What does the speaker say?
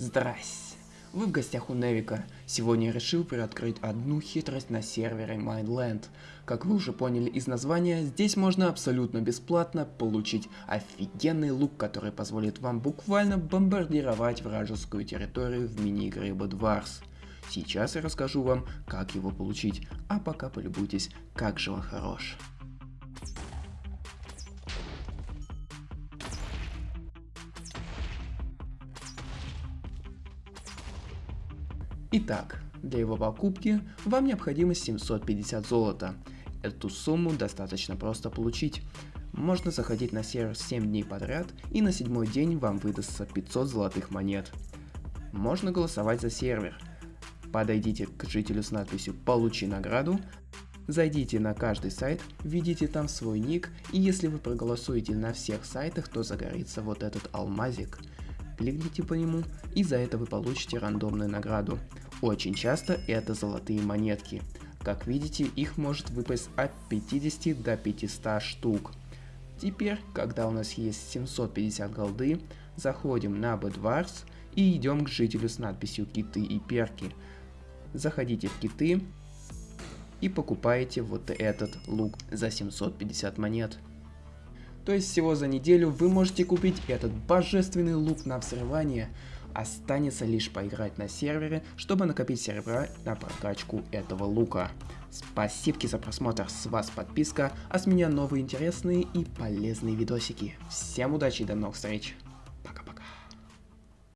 Здрасте! Вы в гостях у Невика. Сегодня я решил приоткрыть одну хитрость на сервере Mindland. Как вы уже поняли из названия, здесь можно абсолютно бесплатно получить офигенный лук, который позволит вам буквально бомбардировать вражескую территорию в мини-игре Bad Wars. Сейчас я расскажу вам, как его получить, а пока полюбуйтесь, как же он хорош. Итак, для его покупки вам необходимо 750 золота. Эту сумму достаточно просто получить. Можно заходить на сервер 7 дней подряд и на седьмой день вам выдастся 500 золотых монет. Можно голосовать за сервер. Подойдите к жителю с надписью «Получи награду», Зайдите на каждый сайт, введите там свой ник, и если вы проголосуете на всех сайтах, то загорится вот этот алмазик. Кликните по нему, и за это вы получите рандомную награду. Очень часто это золотые монетки. Как видите, их может выпасть от 50 до 500 штук. Теперь, когда у нас есть 750 голды, заходим на Bedwars и идем к жителю с надписью киты и перки. Заходите в киты и покупаете вот этот лук за 750 монет. То есть всего за неделю вы можете купить этот божественный лук на взрывание. Останется лишь поиграть на сервере, чтобы накопить сервера на прокачку этого лука. Спасибо за просмотр, с вас подписка, а с меня новые интересные и полезные видосики. Всем удачи и до новых встреч!